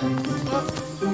giáo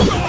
Oh.